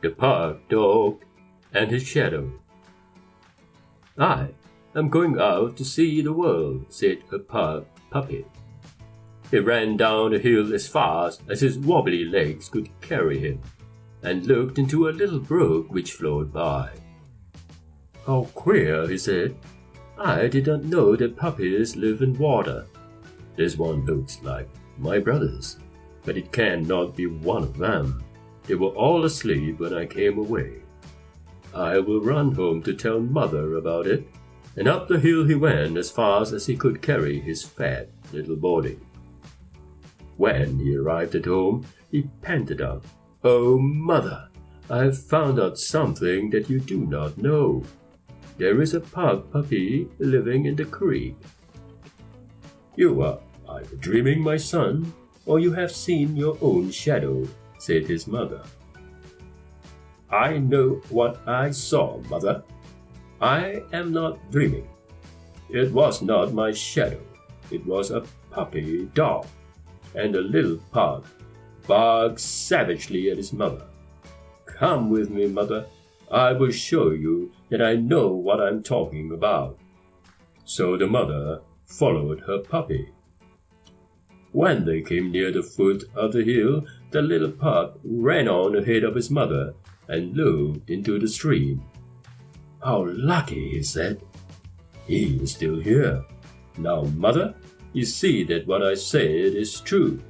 the pug dog, and his shadow. I am going out to see the world, said a pug puppy. He ran down the hill as fast as his wobbly legs could carry him, and looked into a little brook which flowed by. How queer, he said. I did not know that puppies live in water. This one looks like my brothers, but it cannot be one of them. They were all asleep when I came away. I will run home to tell mother about it. And up the hill he went as fast as he could carry his fat little body. When he arrived at home, he panted out, Oh, mother, I have found out something that you do not know. There is a pug puppy living in the creek. You are either dreaming, my son, or you have seen your own shadow, said his mother. I know what I saw, mother. I am not dreaming. It was not my shadow. It was a puppy dog, and the little pug barked savagely at his mother. Come with me, mother. I will show you that I know what I'm talking about. So the mother followed her puppy. When they came near the foot of the hill, the little pup ran on ahead of his mother and looked into the stream. How lucky, he said. He is still here. Now, mother, you see that what I said is true.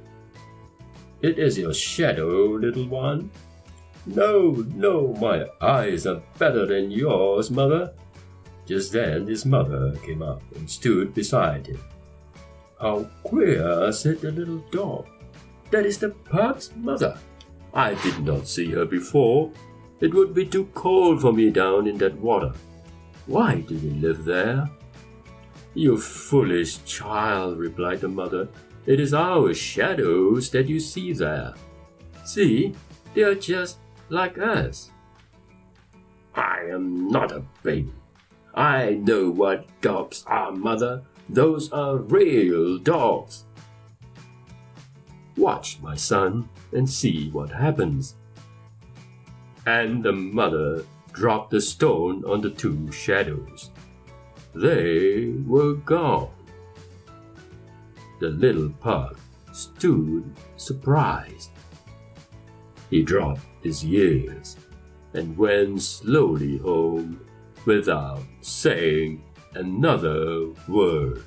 It is your shadow, little one. No, no, my eyes are better than yours, mother. Just then his mother came up and stood beside him. How queer, said the little dog. That is the pug's mother. I did not see her before. It would be too cold for me down in that water. Why do you live there? You foolish child, replied the mother. It is our shadows that you see there. See, they are just like us. I am not a baby. I know what dogs are, mother. Those are real dogs. Watch, my son, and see what happens. And the mother dropped the stone on the two shadows. They were gone. The little pug stood surprised. He dropped his years and went slowly home without saying another word.